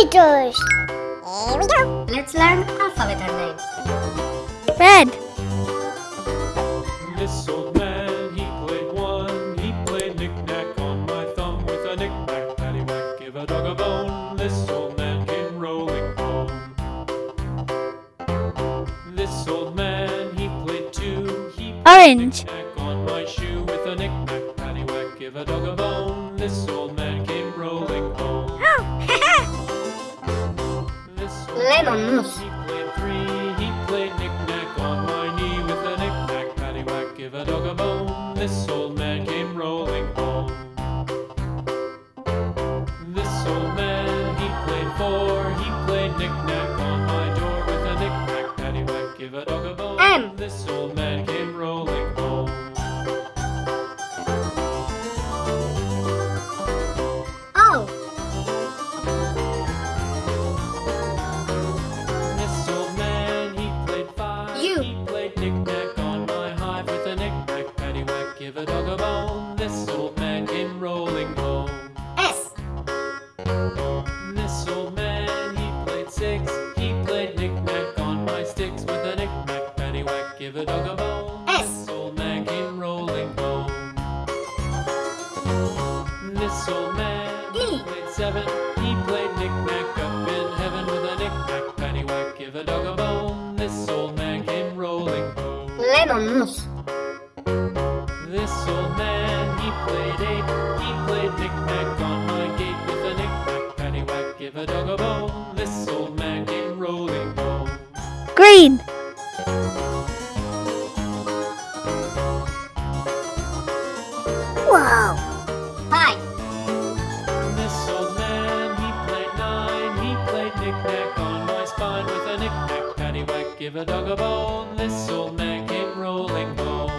Computers. Here we go. Let's learn alphabet and names. Red. This old man, he played one. He played knick-knack on my thumb with a knick-knack, paddywhack, give a dog a bone. This old man came rolling home. This old man, he played two. He played Orange. knick-knack on my shoe with a knick-knack, paddywhack, give a dog a bone. This old This old Lemon man. He played three. He played knick-knack on my knee with a knick-knack, paddywhack, give a dog a bone. This old man came rolling home. This old man, he played four. He played knick-knack on my door with a knick-knack, paddywhack, give a dog a bone. M. This old man This man, he played eight. He played knick-knack on my gate with a knick-knack, paddywhack, give a dog a bone. This old man came rolling home. Green. Wow. Five. This old man, he played nine. He played knick-knack on my spine with a knick-knack, paddywhack, give a dog a bone. This old man came rolling home.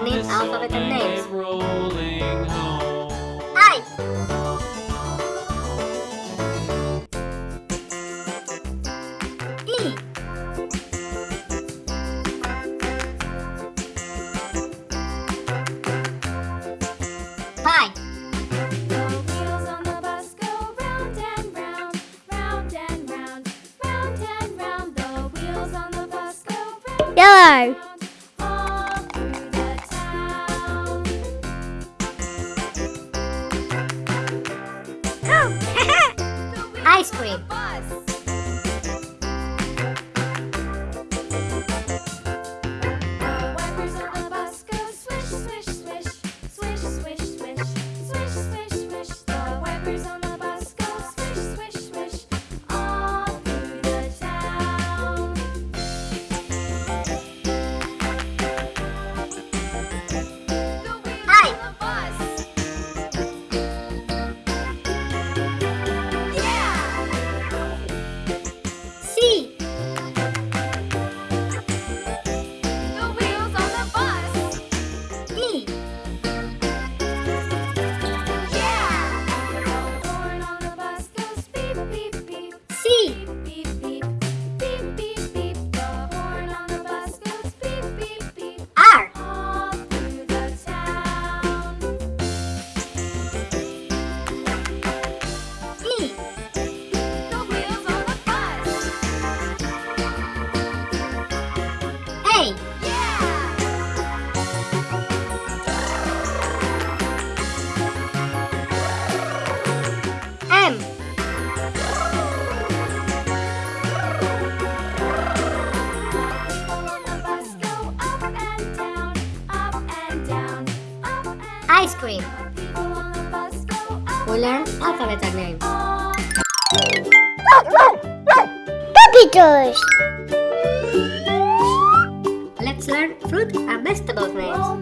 learning alphabet and names. Ice cream. We learn alphabet names. Puppy. Let's learn fruit and vegetable names.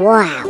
Wow.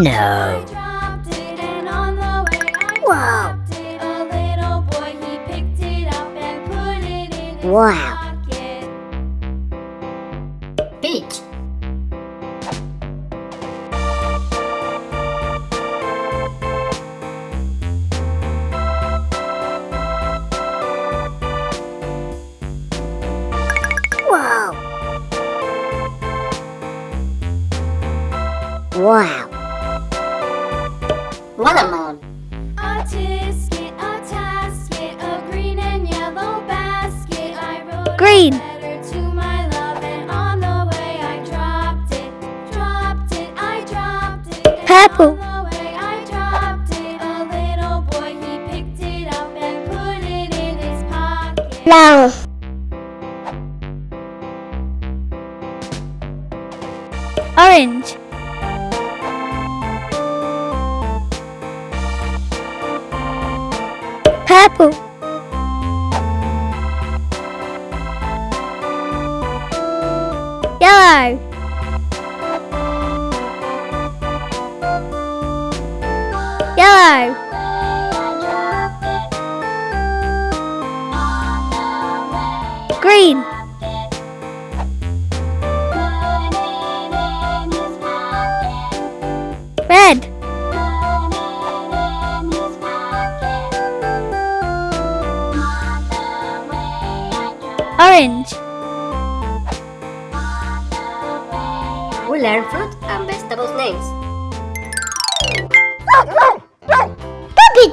No. Whoa. Wow. apple. Flower. Orange. We learn fruit and vegetables names Puppy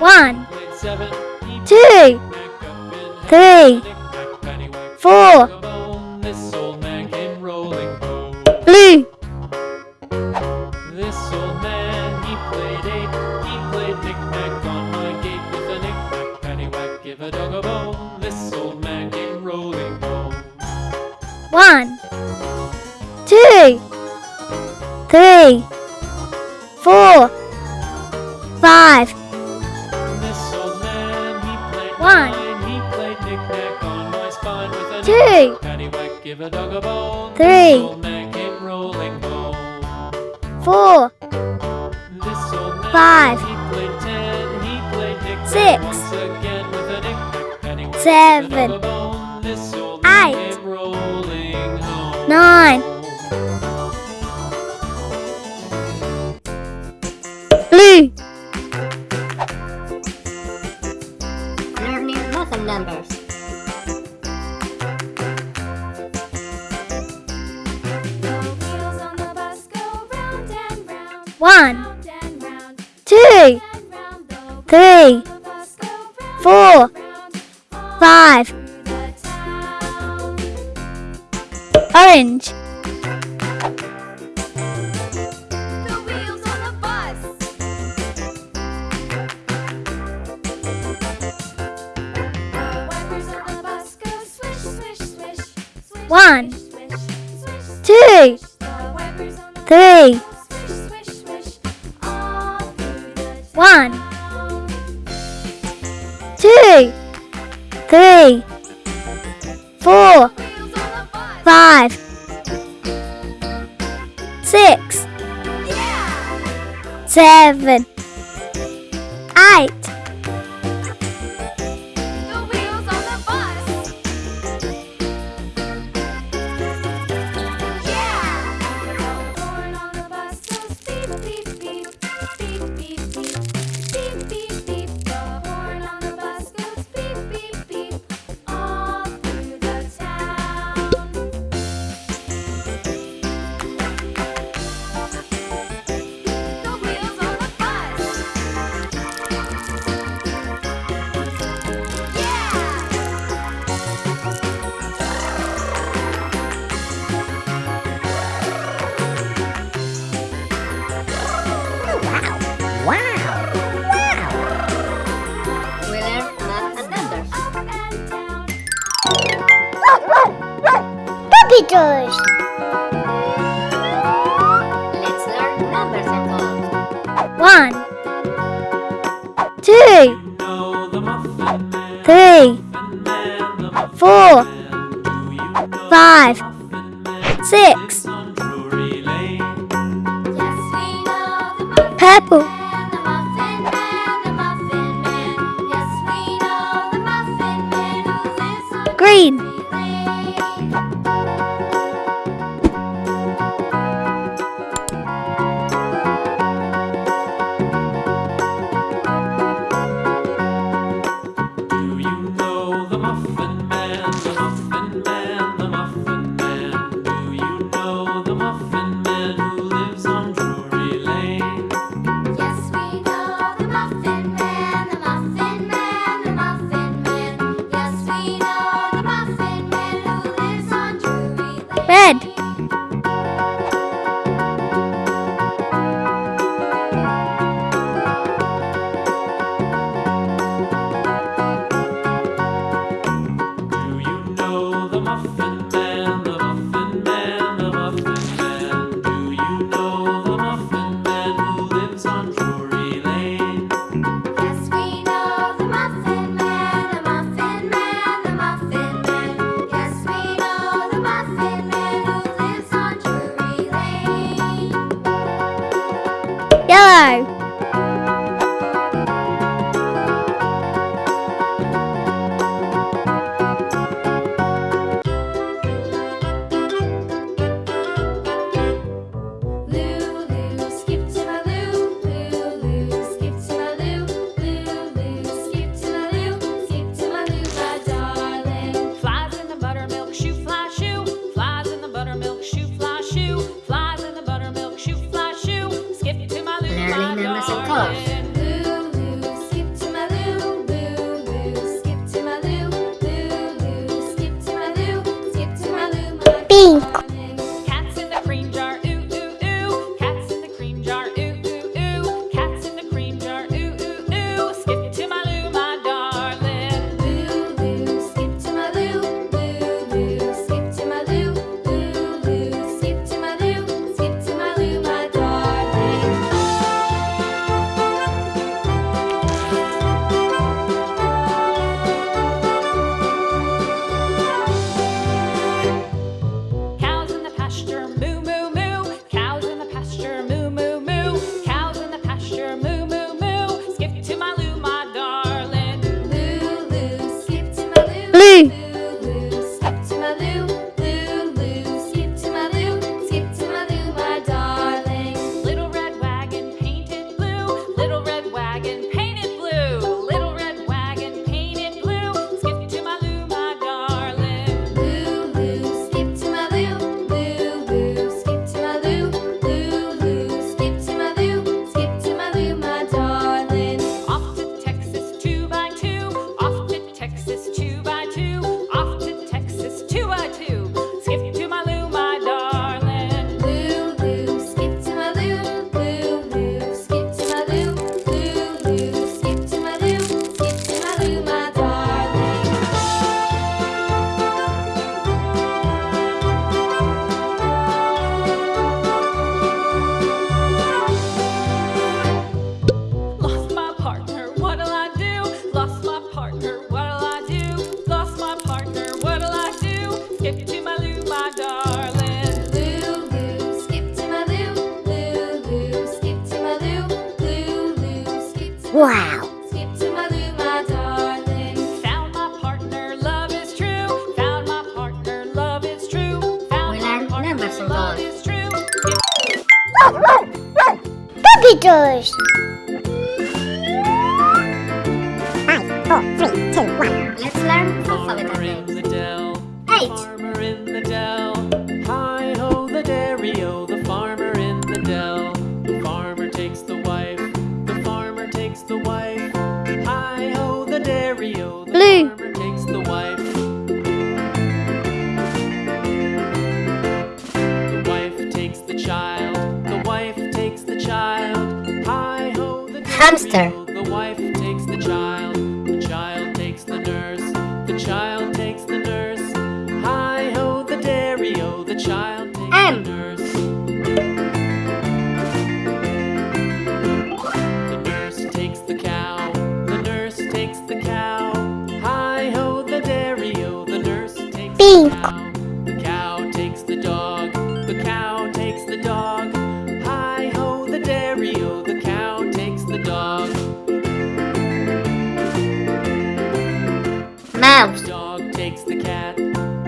One, two, three, four, seven, eight, nine, two, three, one, two, three, four, five, six, seven, eight, Green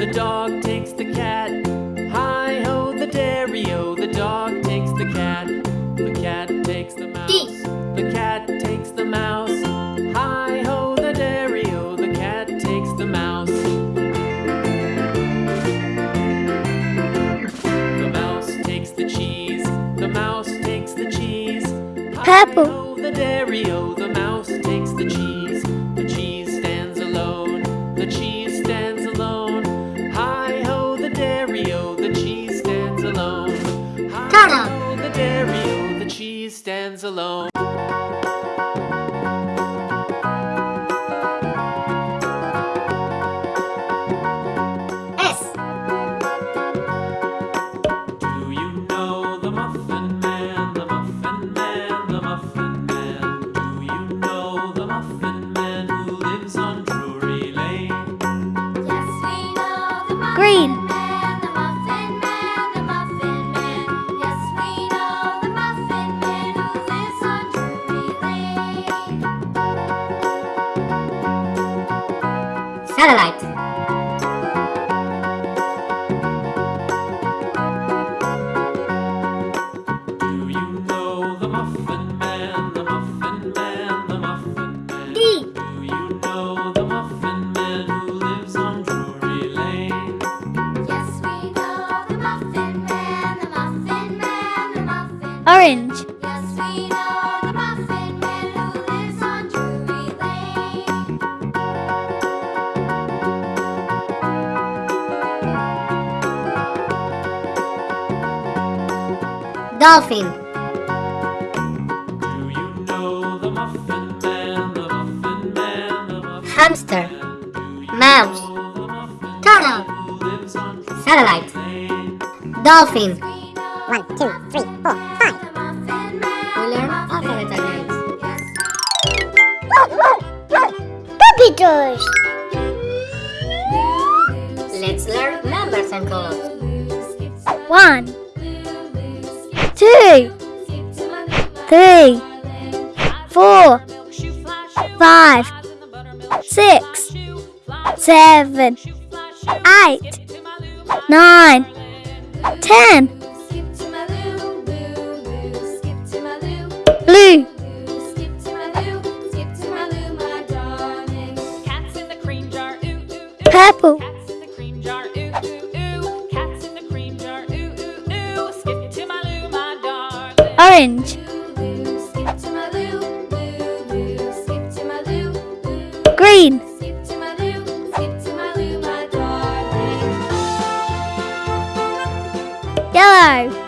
the dog takes the cat. Hi ho, the dairy-o, the dog takes the cat. The cat takes the mouse. D. The cat takes the mouse. Hi ho, the dairy-o, the cat takes the mouse. The mouse takes the cheese. The mouse takes the cheese. Hi Purple. Hi ho, the dairy-o, Orange. Dolphin. You know the muffin man, the muffin man, the muffin Hamster. Mouse. Turtle. Satellite. Dolphin. four, five, six, seven, eight, nine, ten. Blue. Purple. Orange. Yellow.